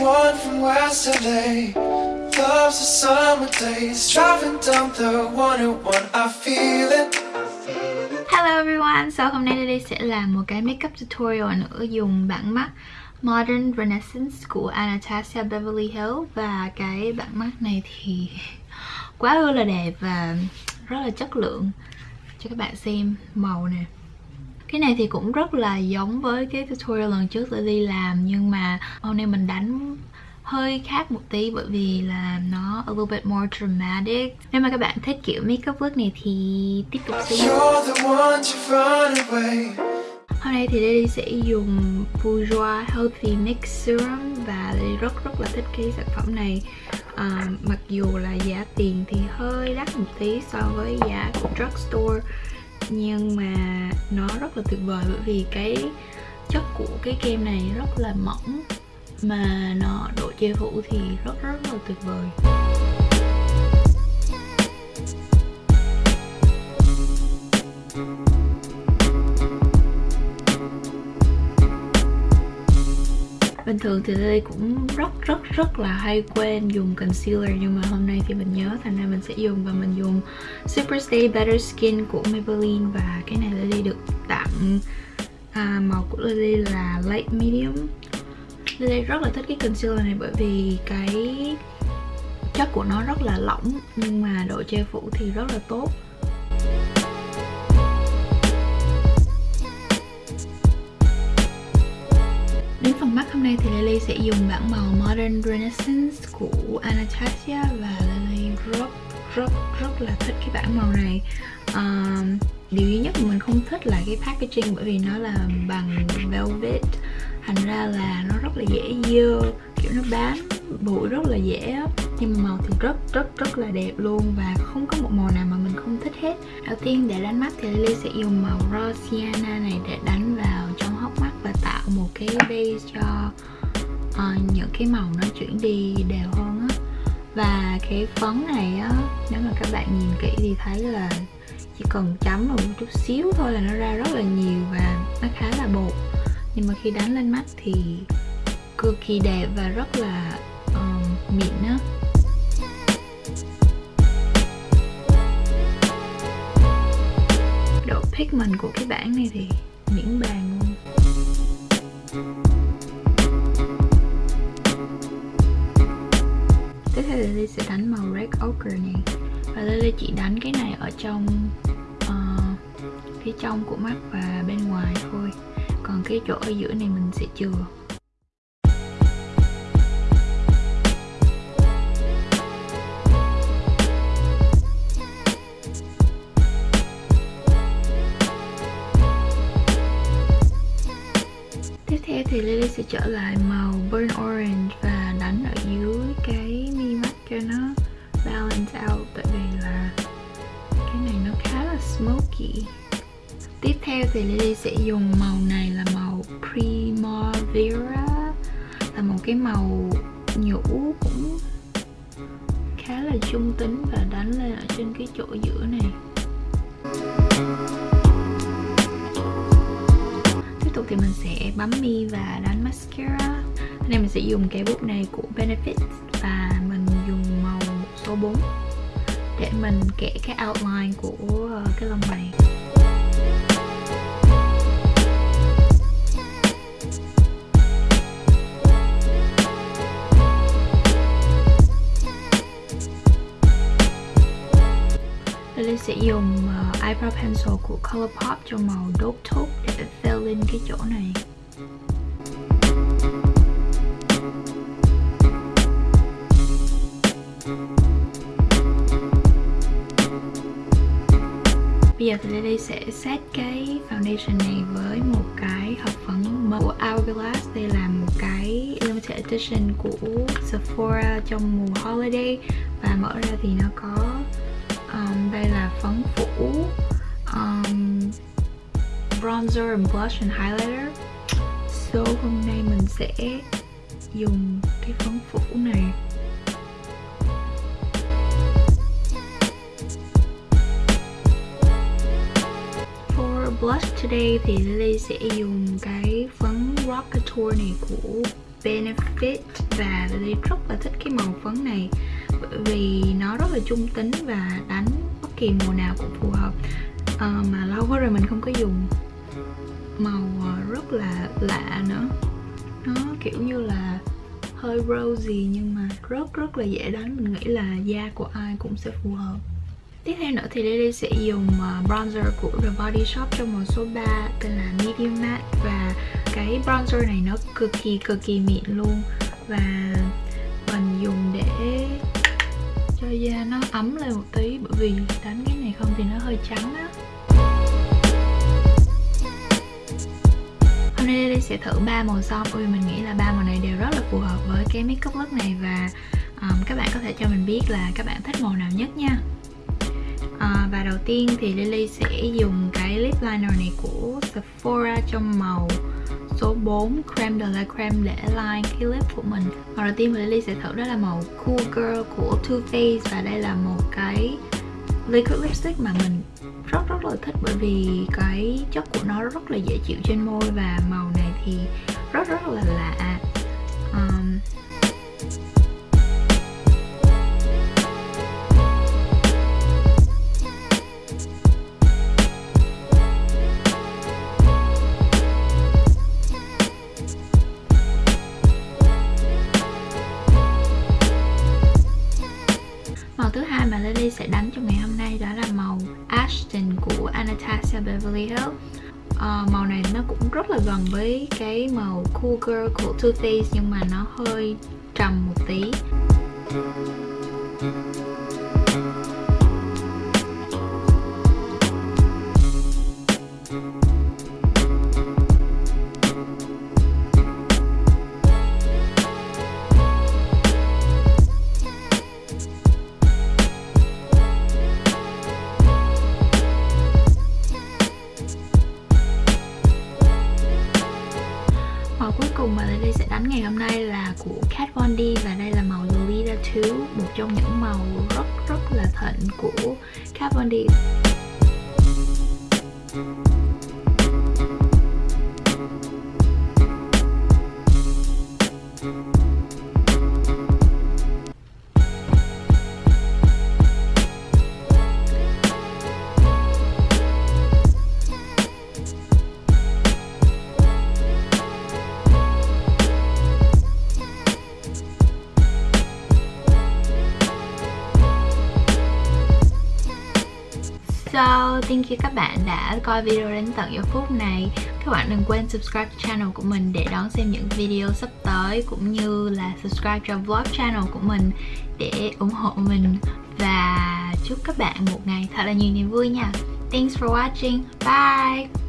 one from West LA. Loves the summer days. Driving down the 101, I feel it. Hello everyone, so hôm nay đây sẽ làm một cái makeup tutorial nữa dùng bảng mắt Modern Renaissance của Anastasia Beverly Hills Và cái bảng mắt này thì quá ư là đẹp và rất là chất lượng Cho các bạn xem màu nè cái này thì cũng rất là giống với cái tutorial lần trước Lily làm Nhưng mà hôm nay mình đánh hơi khác một tí bởi vì là nó a little bit more dramatic. Nếu mà các bạn thích kiểu makeup look này thì tiếp tục xem. Hôm nay thì Lily sẽ dùng Bourjois Healthy Mix Serum và Lily rất rất là thích cái sản phẩm này. À, mặc dù là giá tiền thì hơi đắt một tí so với giá của drugstore nhưng mà nó rất là tuyệt vời bởi vì cái chất của cái kem này rất là mỏng. Mà nó độ che phủ thì rất rất là tuyệt vời. Bình thường thì Lily cũng rất rất rất là hay quên dùng concealer Nhưng mà hôm nay thì mình nhớ thành ra mình sẽ dùng Và mình dùng Super Stay Better Skin của Maybelline Và cái này Lily được tặng. À, Màu của Lily là Light Medium. Lily rất là thích cái concealer này bởi vì cái chất của nó rất là lỏng nhưng mà độ che phủ thì rất là tốt. Mắt hôm nay thì Lily sẽ dùng bảng màu Modern Renaissance của Anastasia và Lily rất rất rất là thích cái bảng màu này. Um, Điều duy nhất mà mình không thích là cái packaging bởi vì nó là bằng velvet. Thành ra là nó rất là dễ dơ kiểu nó bám bụi rất là dễ nhưng mà màu thì rất rất rất là đẹp luôn và không có một màu nào mà mình không thích hết. Đầu tiên để đánh mắt thì Lily sẽ dùng màu Rosiana này để đánh vào và tạo một cái base cho uh, những cái màu nó chuyển đi đều hơn á. Và cái phấn này á nếu mà các bạn nhìn kỹ thì thấy là chỉ cần chấm vào một chút xíu thôi là nó ra rất là nhiều và nó khá là bột. Nhưng mà khi đánh lên mắt thì cực kỳ đẹp và rất là uh, mịn á. Độ pigment của cái bảng này thì miễn bàn luôn. Lily sẽ đánh màu red ochre này. Và Lily chỉ đánh cái này ở trong uh, phía trong của mắt và bên ngoài thôi. Còn cái chỗ ở giữa này mình sẽ chừa. Tiếp theo thì Lily sẽ trở lại màu burn orange và đánh ở dưới cái cho nó balance out, tại vì là cái này nó khá là smoky. Tiếp theo thì Lily sẽ dùng màu này là màu Primavera, Là một cái màu nhũ cũng khá là trung tính và đánh lên ở trên cái chỗ giữa này. Tiếp tục thì mình sẽ bấm mi và đánh mascara. Hôm nay mình sẽ dùng cái bút này của Benefit Và mình số 4 Để mình kẻ cái outline của ờ, cái lông mày Lily sẽ dùng uh, eyebrow pencil của Colourpop trong màu Dope Taupe để fill in cái chỗ này. Giờ thì Lily sẽ set cái foundation này với một cái hộp phấn của Hourglass. Đây là một cái limited edition của Sephora trong mùa holiday. Và mở ra thì nó có um, đây là phấn phủ um, bronzer and blush and highlighter. So hôm nay mình sẽ dùng cái phấn phủ này. Today thì Lily sẽ dùng cái phấn Rock tour này của Benefit và Lily rất là thích cái màu phấn này. Bởi vì nó rất là trung tính và đánh bất kỳ mùa nào cũng phù hợp. À, mà lâu quá rồi mình không có dùng. Màu ờ, rất là lạ nữa. Nó kiểu như là hơi rosy nhưng mà rất rất là dễ đánh. Mình nghĩ là da của ai cũng sẽ phù hợp. Tiếp theo nữa thì Lily sẽ dùng ờ, bronzer của The Body Shop trong màu số 3 tên là Medium Matte và cái bronzer này nó cực kỳ cực kỳ mịn luôn. Và mình dùng để cho da nó ấm lên một tí bởi vì đánh cái này không thì nó hơi trắng á. Hôm nay Lily sẽ thử ba màu son bởi vì mình nghĩ là ba màu này đều rất là phù hợp với cái makeup look này. Và um, các bạn có thể cho mình biết là các bạn thích màu nào nhất nha đầu tiên thì Lily sẽ dùng cái lip liner này của Sephora trong màu số 4 Creme de la Creme để line cái lip của mình. Màu đầu tiên mà Lily sẽ thử đó là màu Cool Girl của Too Faced và đây là một cái liquid lipstick mà mình rất rất là thích bởi vì cái chất của nó rất là dễ chịu trên môi và màu này thì rất rất là lạ. Um, sẽ đánh trong ngày hôm nay đó là màu Ashton của Anastasia Beverly Hills. Uh, Màu này nó cũng rất là gần với cái màu Cool Girl của Too Faced nhưng mà nó hơi trầm một tí. Cùng mà Lily sẽ đánh ngày hôm nay là của Kat Von D và đây là màu Lolita 2 một trong những màu rất rất là thịnh của Kat Von D. So, thank you các bạn đã coi video đến tận giờ phút này. Các bạn đừng quên subscribe channel của mình để đón xem những video sắp tới Cũng như là subscribe cho vlog channel của mình để ủng hộ mình. Và chúc các bạn một ngày thật là nhiều niềm vui nha. Thanks for watching, bye.